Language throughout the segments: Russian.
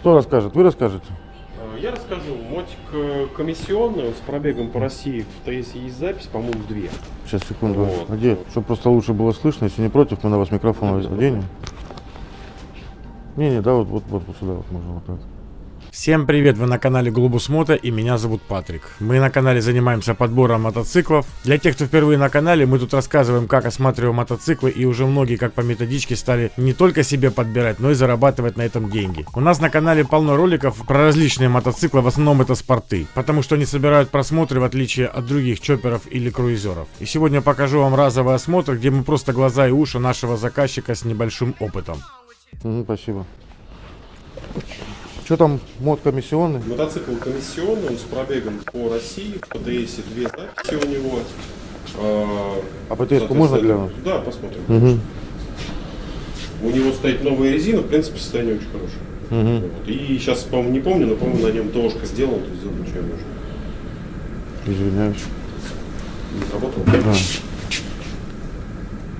Кто расскажет? Вы расскажете? Э, Я расскажу. Мотик э, комиссионный, он с пробегом по России. В ТС есть запись, по-моему, две. Сейчас, секунду. Вот. Где? Чтобы просто лучше было слышно. Если не против, мы на вас микрофон оденем. Не-не, да, вот, вот, вот, вот сюда вот можно вот так. Всем привет, вы на канале Глобус Мото и меня зовут Патрик. Мы на канале занимаемся подбором мотоциклов. Для тех, кто впервые на канале, мы тут рассказываем, как осматриваем мотоциклы и уже многие, как по методичке, стали не только себе подбирать, но и зарабатывать на этом деньги. У нас на канале полно роликов про различные мотоциклы, в основном это спорты, потому что они собирают просмотры в отличие от других чоперов или круизеров. И сегодня покажу вам разовый осмотр, где мы просто глаза и уши нашего заказчика с небольшим опытом. Мгм, спасибо. Что там, мод комиссионный? Мотоцикл комиссионный, он с пробегом по России. В ПТСе две записи у него. А А ПТС-ку можно глянуть? Да, посмотрим. Угу. У него стоит новая резина, в принципе, состояние очень хорошее. Угу. Вот. И сейчас, по-моему, не помню, но, по-моему, на нем ТОшка сделана, то есть сделано ничего не нужно. Извиняюсь. Не сработало? Да.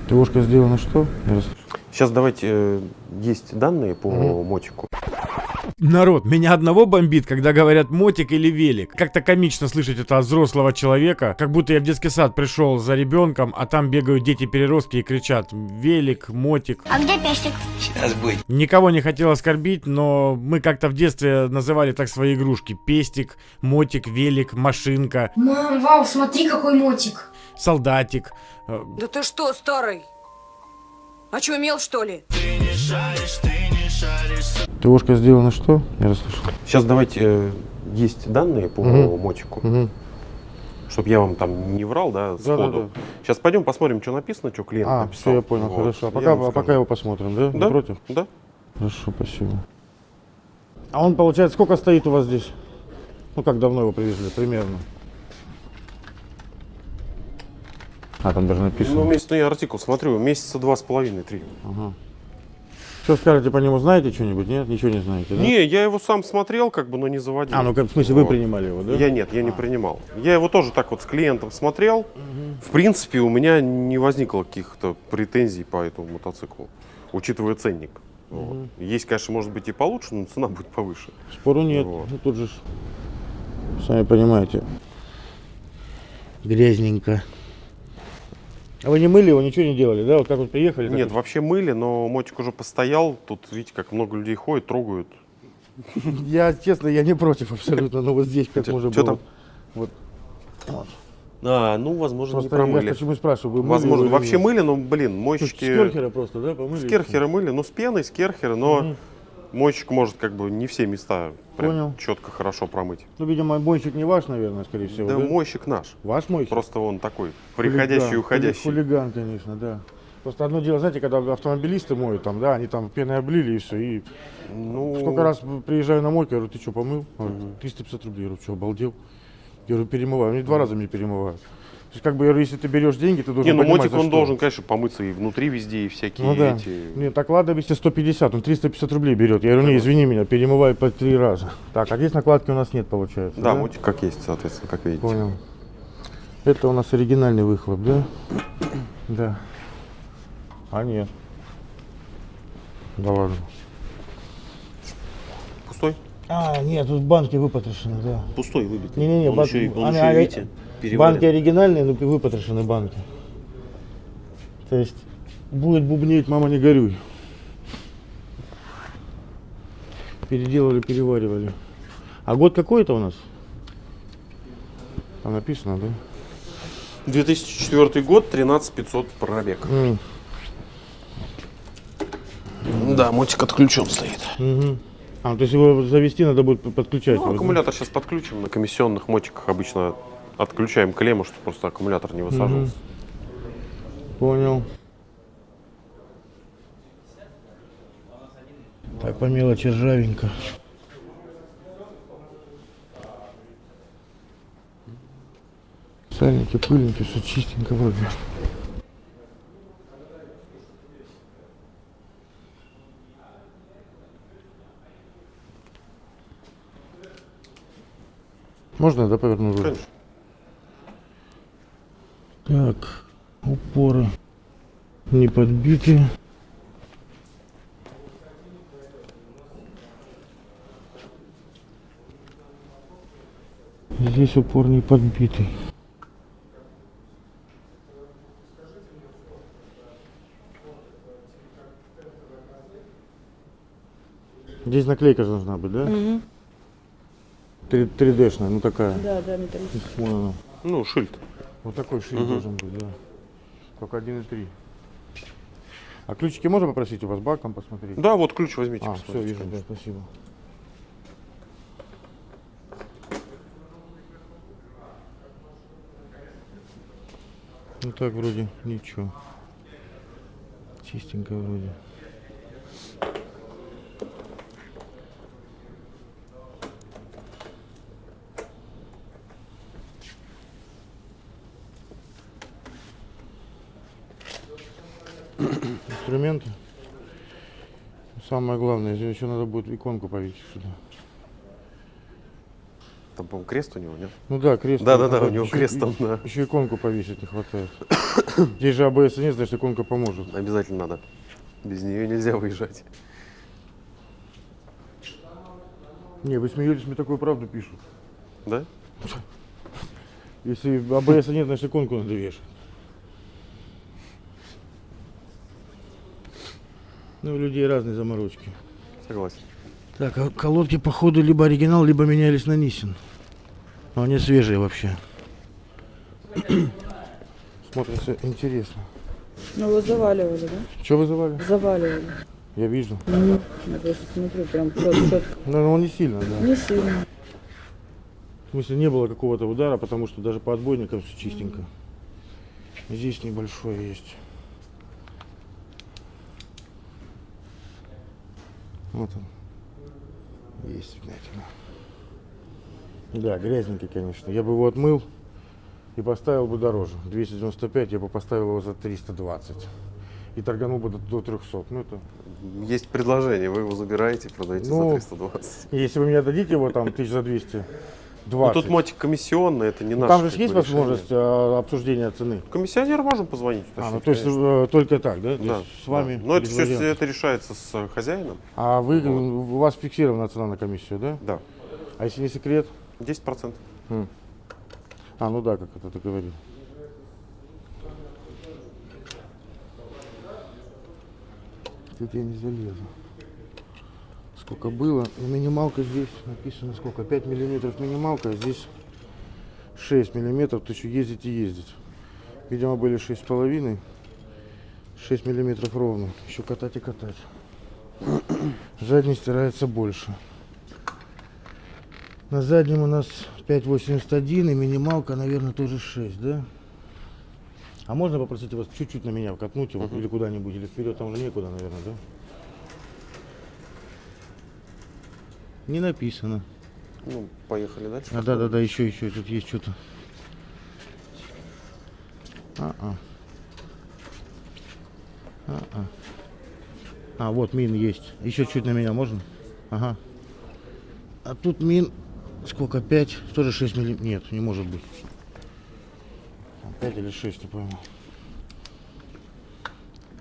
ТОшка сделана что? Сейчас давайте, э, есть данные по мотику. Народ, меня одного бомбит, когда говорят мотик или велик. Как-то комично слышать это от взрослого человека, как будто я в детский сад пришел за ребенком, а там бегают дети-переростки и кричат велик, мотик. А где пестик? Никого не хотел оскорбить, но мы как-то в детстве называли так свои игрушки. Пестик, мотик, велик, машинка, Мам, вау, смотри, какой мотик. солдатик. Э, Да ты что, старый? Очумел, что ли? ТОшка сделана что? Я расслышал. Сейчас давайте, э, есть данные по Мгм. мотику. Угу. Чтобы я вам там не врал, да, сходу. Да-да-да. Сейчас пойдем посмотрим, что написано, что клиент А, написал. все, я понял, Вот. хорошо. А пока, а пока его посмотрим, да? Не Да? против? Да. Хорошо, спасибо. А он, получается, сколько стоит у вас здесь? Ну, как давно его привезли, примерно? А, там даже написано. Ну, месяц, ну, я артикул смотрю, месяца два с половиной, три. Ага. Что скажете по нему, знаете что-нибудь? Нет, ничего не знаете, да? Не, я его сам смотрел, как бы, но не заводил. А, ну, как, в смысле, вы Вот. принимали его, да? Я нет, я не принимал. Я его тоже так вот с клиентом смотрел. В принципе, у меня не возникло каких-то претензий по этому мотоциклу, учитывая ценник. Вот. Есть, конечно, может быть и получше, но цена будет повыше. Спору нет. Вот. Ну, тут же, сами понимаете. Грязненько. А вы не мыли его, ничего не делали, да? Вот как вот приехали? Нет, вот- вообще мыли, но мотик уже постоял. Тут, видите, как много людей ходят, трогают. Я, честно, я не против абсолютно, но вот здесь как можно было. там? Вот. А, ну, возможно, Просто не я промыли. почему и спрашиваю, вы мыли Возможно, его вообще мыли, но, блин, мойщики... С керхера просто, да, помыли? С керхера мыли, ну, с пеной, с керхера, но. Мойщик может как бы не все места прям Понял. четко, хорошо промыть. Ну, видимо, мойщик не ваш, наверное, скорее всего, да, да? мойщик наш. Ваш мойщик? Просто он такой, приходящий и уходящий. Хулиган, конечно, да. Просто одно дело, знаете, когда автомобилисты моют, там, да, они там пеной облили и все, и Ну, Сколько раз приезжаю на мойку, я говорю, ты что, помыл? Говорит, 350 рублей. Я говорю, что, обалдел? Я говорю, перемываю. Они два раза мне перемывают. То есть, как бы, если ты берешь деньги, ты должен Не, ну понимать, мотик он что. должен, конечно, помыться и внутри везде, и всякие Ну да. эти... Нет, так ладно, если 150, он 350 рублей берет. Я говорю, не, извини меня, перемывай по три раза. Так, а здесь накладки у нас нет, получается. Да, мотик как есть, соответственно, как видите. Понял. Это у нас оригинальный выхлоп, да? Да. А нет. Да ладно. Пустой? А, нет, тут банки выпотрошены, да. Пустой выбитый. Не-не-не, он бан- еще, он они еще и, ори- видите, переварен. банки оригинальные, но выпотрошены банки. То есть будет бубнить, мама не горюй. Переделали, переваривали. А год какой это у нас? Там написано, да? 2004 год, 13 500 пробег. М, Да, мотик отключен стоит. мгм. А, то есть его завести надо будет подключать. Ну, да? аккумулятор сейчас подключим. На комиссионных мотиках обычно отключаем клемму, чтобы просто аккумулятор не высаживался. Понял. Так, по мелочи ржавенько. Сальники, пыльники, все чистенько вроде. Можно, да, поверну руль? Конечно. Так, упоры не подбиты. Здесь упор не подбитый. Здесь наклейка же должна быть, да? Угу. 3D-шная, ну такая. Да, да, металлическая. Вон она. Ну, шильд. Вот такой шире должен быть, да. Только 1,3. А ключики можно попросить у вас баком посмотреть? Да, вот ключ возьмите. А, все, вижу, да, спасибо. Ну так вроде ничего. Чистенько вроде. Инструменты. Самое главное, здесь еще надо будет иконку повесить сюда. Там, по-моему, крест у него, нет? Ну да, крест. Да-да-да, у него еще- крест там, да. Еще иконку повесить не хватает. Здесь же АБС нет, значит иконка поможет. Обязательно надо. Без нее нельзя выезжать. Не, вы смеетесь, мне такую правду пишут. Да? Если АБС нет, значит иконку надо вешать. Ну, у людей разные заморочки. Согласен. Так, а колодки, походу, либо оригинал, либо менялись на Нисин. Но они свежие вообще. Смотрится интересно. Ну, его заваливали, да? Что вызывали? Заваливали. Я вижу. Мгм. Я просто смотрю, прям четко. Ну, но он не сильно, да. Не сильно. В смысле, не было какого-то удара, потому что даже по отбойникам все чистенько. Здесь небольшое есть. Вот он. Есть вмятина. Да, грязненький, конечно. Я бы его отмыл и поставил бы дороже. 295 я бы поставил его за 320. И торганул бы до, до 300. Ну, это... Есть предложение, вы его забираете, продаете Ну, за 320. Если вы мне дадите его там тысяч за 200, Ну, тут мотик комиссионный, это не наш. Там же есть возможность а, обсуждения цены. Комиссионеру можем позвонить. А, ну то есть конечно. э, только так, да? То Да, с вами. да. Но это все это решается с э, хозяином. А вы, у вас фиксирована цена на комиссию, да? Да. А если не секрет? 10%. А, ну да, как это ты говорил. Тут я не залезу. Сколько было? Ну, Минималка здесь написано сколько? 5 миллиметров минималка, а здесь 6 миллиметров, то еще ездить и ездить. Видимо, были 6,5. 6 миллиметров ровно. Еще катать и катать. Задний стирается больше. На заднем у нас 5,81 и минималка, наверное, тоже 6, да? А можно попросить вас чуть-чуть на меня вкатнуть его или куда-нибудь, или вперед, там уже некуда, наверное, да? Не написано. Ну, поехали дальше. А, да, да, да, еще, еще, тут есть что-то. А-а. А-а. А, вот мин есть. Еще чуть на меня можно? Ага. А тут мин сколько? 5? Тоже 6 миллиметров? Нет, не может быть. 5 или 6, не пойму.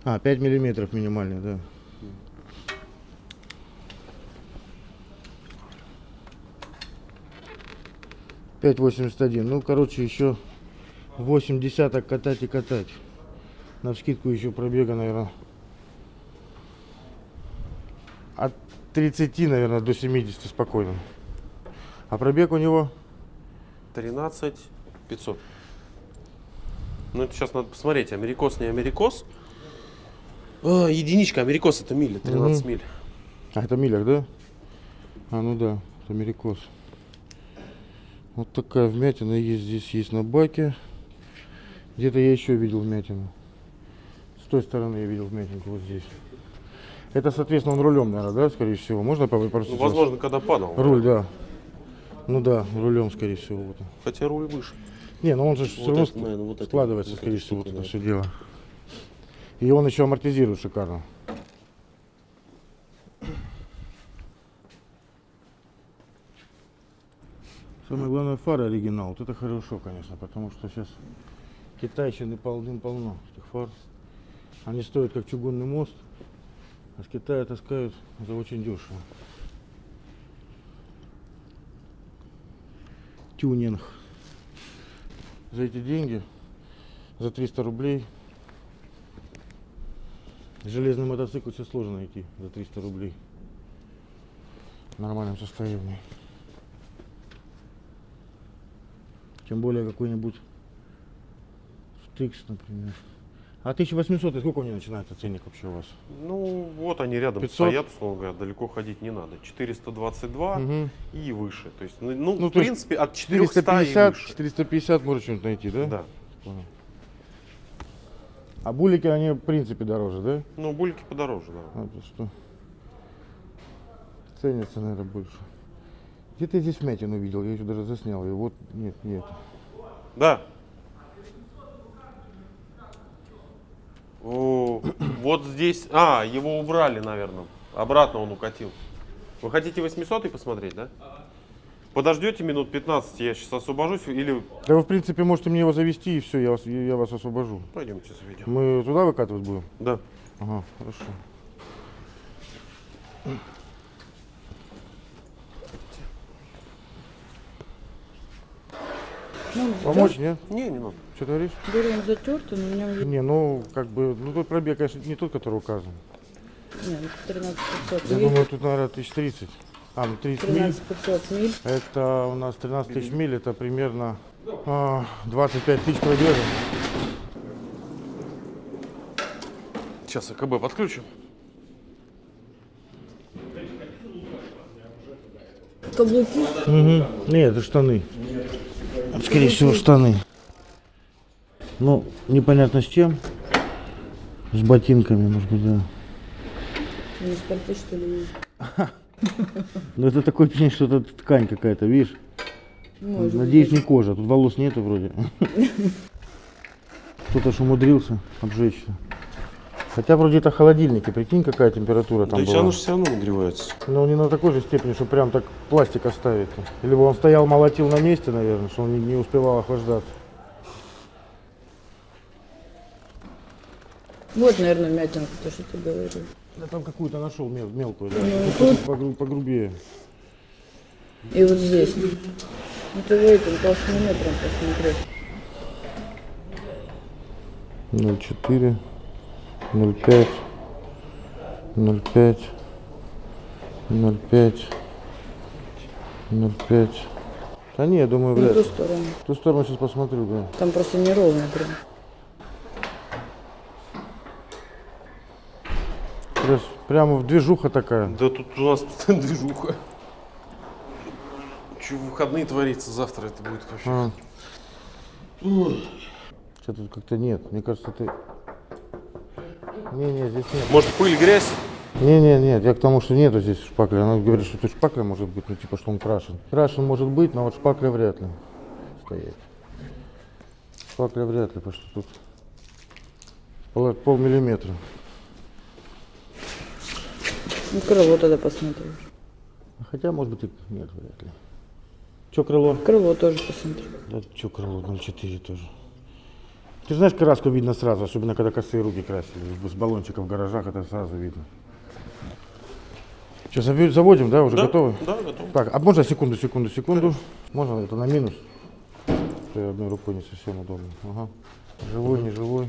А, 5 миллиметров минимальный, да. Пять восемьдесят один. Ну, короче, еще 8 десяток катать и катать. На вскидку еще пробега, наверное. От 30, наверное, до 70 спокойно. А пробег у него 13 500. Ну, это сейчас надо посмотреть, америкос, не америкос. А, единичка, америкос это мили, 13 Мгм. миль. А, это милях, да? А, ну да, это америкос. Вот такая вмятина есть здесь, есть на баке. Где-то я еще видел вмятину. С той стороны я видел вмятинку, вот здесь. Это, соответственно, он рулем, наверное, да, скорее всего. Можно попросить? Ну, вас? возможно, когда падал. Руль, да. Ну да, рулем, скорее всего. Вот. Хотя руль выше. Не, ну он же все Вот равно это, наверное, вот это, складывается, вот скорее всего, вот это все дело. И он еще амортизирует шикарно. Самое главное, фары оригинал. Вот это хорошо, конечно, потому что сейчас китайщины полным-полно этих фар. Они стоят как чугунный мост, а с Китая таскают за очень дешево. тюнинг. За эти деньги, за 300 рублей. Железный мотоцикл все сложно найти за 300 рублей. В нормальном состоянии. Тем более какой-нибудь Стикс, например. А 1800, и сколько у него начинается ценник вообще у вас? Ну, вот они рядом 500? стоят, условно говоря, далеко ходить не надо. 422 Мгм. и выше. То есть, ну, ну, Ну, в то принципе, от 400 и 450, выше. 450 можно что-нибудь найти, да? Да. А булики, они в принципе дороже, да? Ну, бульки подороже, да. А, то что? Ценятся, наверное, больше. Где-то я здесь вмятину видел, я еще даже заснял ее. Вот, нет, нет. Да. О, вот здесь. А, его убрали, наверное. Обратно он укатил. Вы хотите 800 посмотреть, да? Подождете минут 15, я сейчас освобожусь, или Да вы, в принципе, можете мне его завести, и все, я вас, я вас освобожу. пойдемте заведем. Мы туда выкатывать будем? Да. Ага, хорошо. Ну, Помочь, нет? Не, не надо. Что ты говоришь? Говорю, он затертый, но нем есть... Не, ну, как бы, ну, тот пробег, конечно, не тот, который указан. Не, ну 13 500. Я Видите, думаю, тут, наверное, 1030. А, ну, 30 миль. 13 500 миль. Это у нас 13 тысяч миль, это примерно а, 25 тысяч пробежек. Сейчас АКБ подключим. Каблуки. Угу. Нет, это штаны. Скорее всего, штаны. Ну, непонятно с чем. С ботинками, может быть, да. Не с пальто, что ли? Но это такое ощущение, что это ткань какая-то, видишь? Может Надеюсь, быть. не кожа. Тут волос нету вроде. Кто-то ж умудрился обжечься. Хотя вроде это холодильники, прикинь, какая температура там да была. оно же все равно нагревается. Но не на такой же степени, что прям так пластик оставит. Либо он стоял, молотил на месте, наверное, что он не, не успевал охлаждаться. Вот, наверное, мятинка, то, что ты говорил. Я там какую-то нашел мел- мелкую, да. Ну, Ну, тут- погру- погрубее. И вот здесь. Ну ты этим толщинометром посмотри. 0,4, 0,5, 0,5, 0,5, 0,5. Да не, я думаю, На вряд ту ли. сторону. В ту сторону сейчас посмотрю, да. Там просто неровно прям. Прям, прямо в движуха такая. Да тут у нас постоянно движуха. Что в выходные творится, завтра это будет вообще. А. Что тут как-то нет. Мне кажется, ты... Не-не, здесь нет. Может пыль, грязь? Не-не, нет, я к тому, что нету здесь шпакля. Она говорит, что тут шпакля может быть, ну типа, что он крашен. Крашен может быть, но вот шпакля вряд ли стоять. Шпакля вряд ли, потому что тут пол, полмиллиметра. Ну крыло тогда посмотри. Хотя, может быть, и нет, вряд ли. Че крыло? Крыло тоже посмотри. Да что крыло 0,4 тоже. Ты знаешь, краску видно сразу, особенно когда косые руки красили. С баллончиков в гаражах это сразу видно. Сейчас заводим, да, уже Да, готовы? Да, готов. Так, а можно секунду, секунду, секунду? Можно это на минус? Что одной рукой не совсем удобно. Ага. Живой, не живой.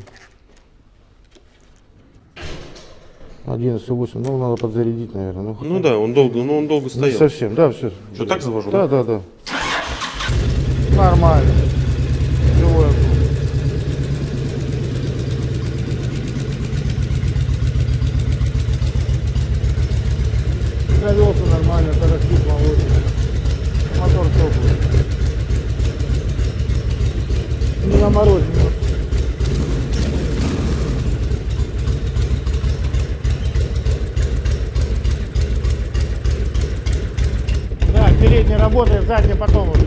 11,8. Ну, надо подзарядить, наверное. Ну, Ну да, он долго, ну он долго не стоял. совсем, да, все. Что, так завожу, Да, да, да. Нормально. Живой он. Завелся нормально, тарахтит молодец. Мотор теплый. Не на морозе. Да, передний работает, задний потом уже.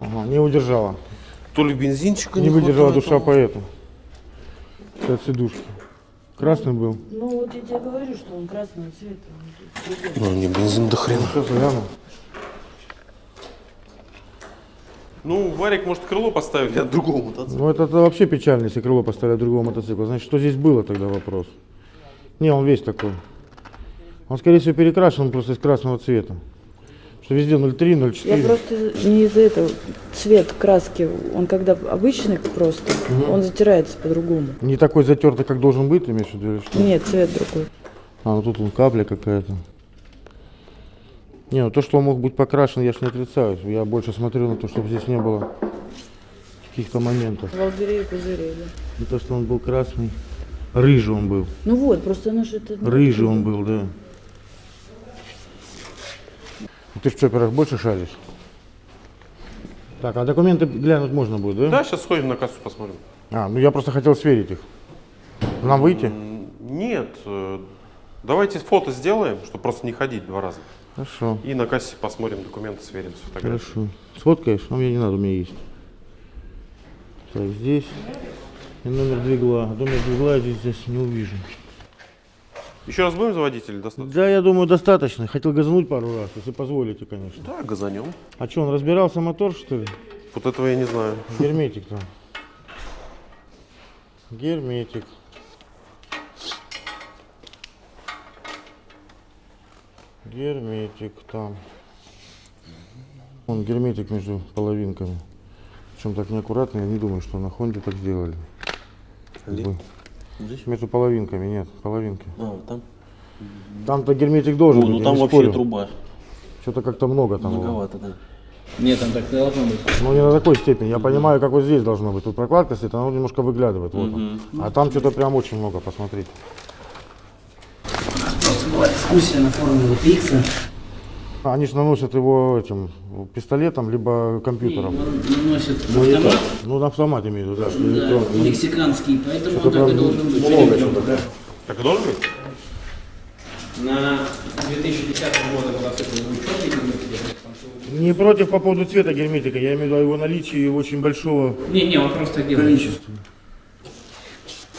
Ага, не удержала. То ли бензинчика Не выдержала хватает, душа а- поэта. От сидушки. Красный был. Ну вот я тебе говорю, что он красного цвета. Ну, не бензин до хрена. Сейчас гляну. Ну, Варик может крыло поставить от другого мотоцикла. Ну это, это вообще печально, если крыло поставлять другого мотоцикла. Значит, что здесь было тогда вопрос? Не, он весь такой. Он, скорее всего, перекрашен просто из красного цвета. Что везде 0,3, 0,4. Я просто не из-за этого. Цвет краски, он когда обычный просто, он затирается по-другому. Не такой затертый, как должен быть, имеешь в виду, или что? Нет, цвет другой. А, ну тут он капля какая-то. Не, ну то, что он мог быть покрашен, я ж не отрицаю. Я больше смотрю на то, чтобы здесь не было каких-то моментов. Волдыри и пузыри, да. Не то, что он был красный. Рыжий он был. Ну вот, просто оно же это... ну, Рыжий он был, да. Ну, Ты в чоперах больше шаришь? Так, а документы глянуть можно будет, да? Да, сейчас сходим на кассу, посмотрим. А, ну я просто хотел сверить их. Нам выйти? Нет, э, давайте фото сделаем, чтобы просто не ходить два раза. Хорошо. И на кассе посмотрим документы, сверим с фотографией. Хорошо. Сфоткаешь? А мне не надо, у меня есть. Так, здесь. И номер двигла. Номер двигла я здесь, здесь не увижу. Еще раз будем заводить или достаточно? Да, я думаю, достаточно. Хотел газануть пару раз, если позволите, конечно. Да, газанем. А что, он разбирался мотор, что ли? Вот этого я не знаю. Герметик там. Герметик. Герметик там. Он герметик между половинками. Причем так неаккуратно, я не думаю, что на Хонде так сделали. Бы Здесь? Между половинками, нет, половинки. А, вот там. Там-то герметик должен О, быть, ну там вообще спорю. труба. Что-то как-то много там. Многовато, да. Нет, там так не должно быть. Ну не на такой степени. Я понимаю, как вот здесь должно быть. Тут прокладка стоит, она немножко выглядывает. Вот он. А там что-то прям очень много, посмотрите. Просто была дискуссия на форуме VTX. Они же наносят его этим пистолетом, либо компьютером. Он наносит Ну, и автомат, так. Ну, на автомат имею в виду, да, что да, электронный. мексиканский, поэтому он так и должен быть. много что-то, да. Так и должен быть? На 2010 года мотоцикл был черный герметик, там всё- Не против по поводу цвета герметика, я имею в виду его наличии очень большого Не, не, он просто количества.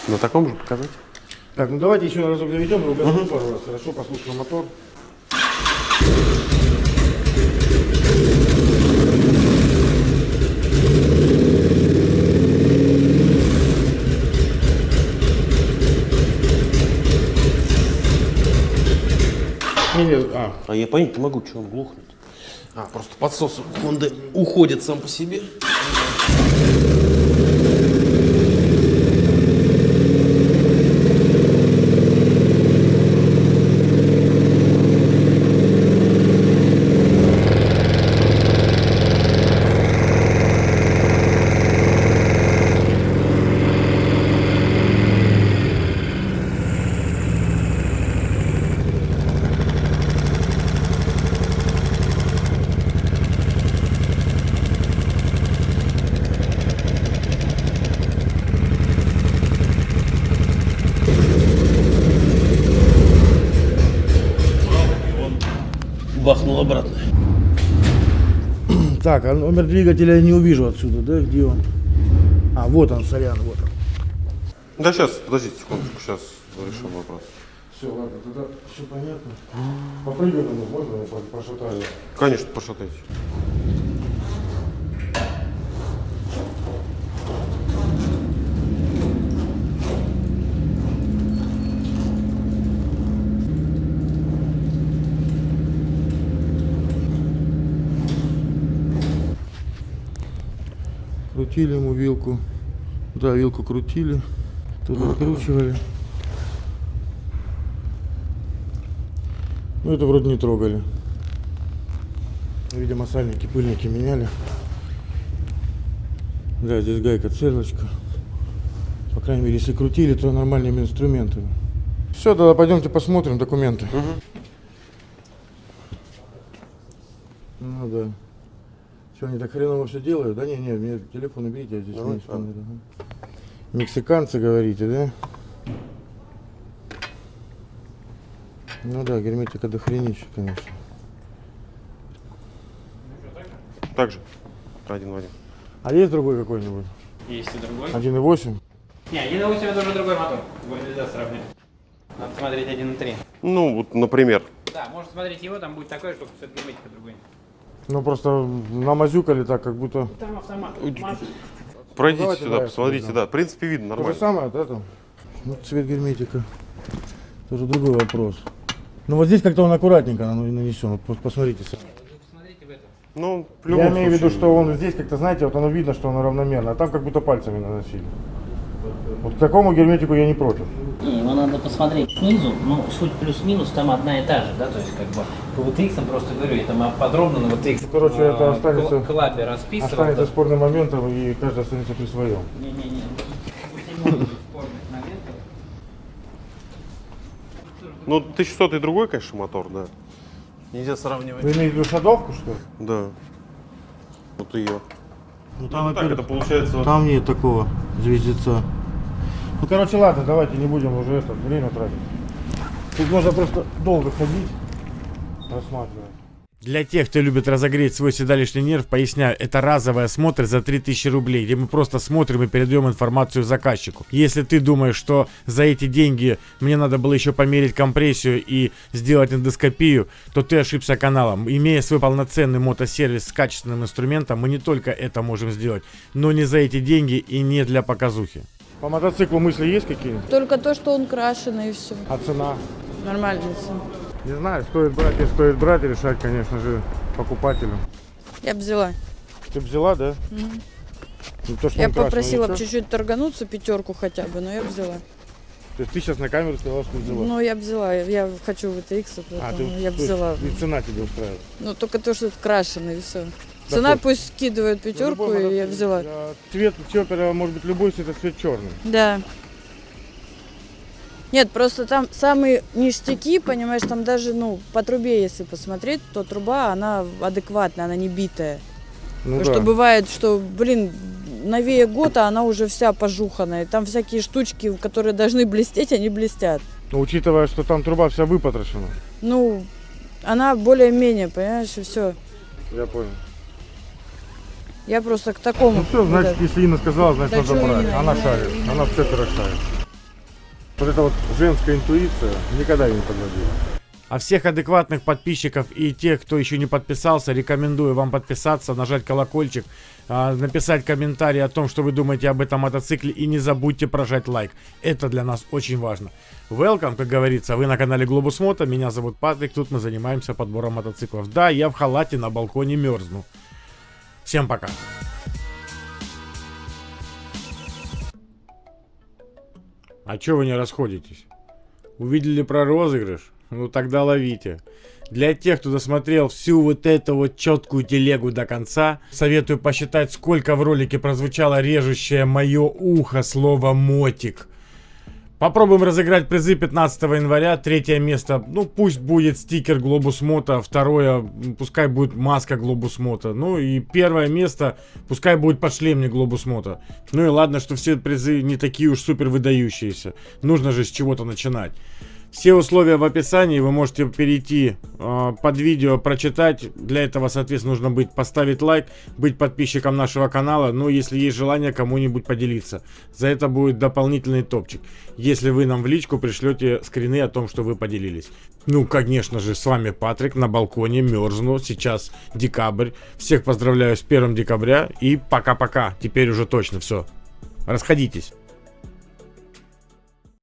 На таком же показать? Так, ну давайте еще разок заведем и угадаем пару раз. Хорошо, послушаем мотор. А, А я понять не могу, что он глухнет. А, просто подсос Хонды уходит сам по себе. Так, а номер двигателя я не увижу отсюда, да, где он? А, вот он, сорян, вот он. Да сейчас, подождите секундочку, сейчас решим вопрос. Все, ладно, тогда все понятно. Попрыгаем, можно я по- пошатаю? Конечно, пошатайте. Крутили ему вилку. Да, вилку крутили. Тут откручивали. Ну, это вроде не трогали. Видимо, сальники, пыльники меняли. Да, здесь гайка, цельночка. По крайней мере, если крутили, то нормальными инструментами. Все, тогда пойдемте посмотрим документы. Ну да. Что, они так хреново все делают? Да не, не, мне телефон уберите, я здесь не исполняю. Ага. Мексиканцы, говорите, да? Ну да, герметика до хренища, конечно. Так же. Один в один. А есть другой какой-нибудь? Есть и другой. 1.8? Не, 1.8 это уже другой мотор. Его нельзя сравнивать. Надо смотреть 1.3. Ну, вот, например. Да, можно смотреть его, там будет такой, только все герметика другой. Ну просто намазюкали так, как будто... Там автомат. Пройдите давайте, сюда, посмотрите, да. да. В принципе, видно То же нормально. самое, да, там? Ну, цвет герметика. Тоже другой вопрос. Ну вот здесь как-то он аккуратненько нанесен. Вот пос- посмотрите сами. Ну, в Я имею в виду, что он здесь как-то, знаете, вот оно видно, что оно равномерно, а там как будто пальцами наносили. Вот к такому герметику я не против. Не, его надо посмотреть снизу, но суть плюс-минус там одна и та же, да, то есть как бы по VTX просто говорю, я там подробно на VTX Ну, короче, это э, останется- кл- клабе расписывал. Останется да. спорным моментом, и каждый останется при своем. Не-не-не. Ну, 1100 и другой, конечно, мотор, да. Нельзя сравнивать. Вы имеете в виду шадовку, что ли? Да. Вот ее. Ну Ну, так это получается вот Там нет такого звездеца. Ну, короче, ладно, давайте не будем уже это время тратить. Тут можно просто долго ходить, рассматривать. Для тех, кто любит разогреть свой седалищный нерв, поясняю, это разовый осмотр за 3000 рублей, где мы просто смотрим и передаем информацию заказчику. Если ты думаешь, что за эти деньги мне надо было еще померить компрессию и сделать эндоскопию, то ты ошибся каналом. Имея свой полноценный мотосервис с качественным инструментом, мы не только это можем сделать, но не за эти деньги и не для показухи. По мотоциклу мысли есть какие-нибудь? Только то, что он крашеный и все. А цена? Нормальная цена. Не знаю, стоит брать и стоит брать, решать, конечно же, покупателю. Я бы взяла. Ты взяла, да? Ну, то, что Я попросила чуть-чуть торгануться, пятерку хотя бы, но я бы взяла. То есть ты сейчас на камеру сказала, что взяла? Ну, я взяла. Я хочу VTX, а, поэтому ты, я взяла. И цена тебе устраивает? Ну, только то, что это крашеный, и все. Да Цена хоть. пусть скидывает пятерку, Ну, и я взяла. а Цвет чоппера может быть любой, если это цвет черный. Да. Нет, просто там самые ништяки, понимаешь, там даже, ну, по трубе, если посмотреть, то труба, она адекватная, она не битая. Ну Потому что бывает, что, блин, новее года она уже вся пожуханная. Там всякие штучки, которые должны блестеть, они блестят. Но учитывая, что там труба вся выпотрошена. Ну, она более-менее, понимаешь, и все. Я понял. Я просто к такому. Ну все, значит, вот если Инна сказала, значит Да надо брать. Инна, Она Инна, шарит. Инна. Она в цеперах шарит. Вот эта вот женская интуиция никогда ее не подводила. А всех адекватных подписчиков и тех, кто еще не подписался, рекомендую вам подписаться, нажать колокольчик, а, написать комментарий о том, что вы думаете об этом мотоцикле и не забудьте прожать лайк. Это для нас очень важно. Welcome, как говорится, вы на канале Globus Moto, меня зовут Патрик, тут мы занимаемся подбором мотоциклов. Да, я в халате на балконе мерзну. Всем пока. А чё вы не расходитесь? Увидели про розыгрыш? Ну тогда ловите. Для тех, кто досмотрел всю вот эту вот четкую телегу до конца, советую посчитать, сколько в ролике прозвучало режущее мое ухо слово «мотик». Попробуем разыграть призы 15 января. Третье место, ну пусть будет стикер Globus Moto. Второе, пускай будет маска Globus Moto. Ну и первое место, пускай будет подшлемник Globus Moto. Ну и ладно, что все призы не такие уж супер выдающиеся. Нужно же с чего-то начинать. Все условия в описании, вы можете перейти э, под видео, прочитать. Для этого, соответственно, нужно быть поставить лайк, быть подписчиком нашего канала. Ну, если есть желание кому-нибудь поделиться. За это будет дополнительный топчик. Если вы нам в личку пришлете скрины о том, что вы поделились. Ну, конечно же, с вами Патрик на балконе, мерзну. Сейчас декабрь. Всех поздравляю с 1 декабря и пока-пока. Теперь уже точно все. Расходитесь.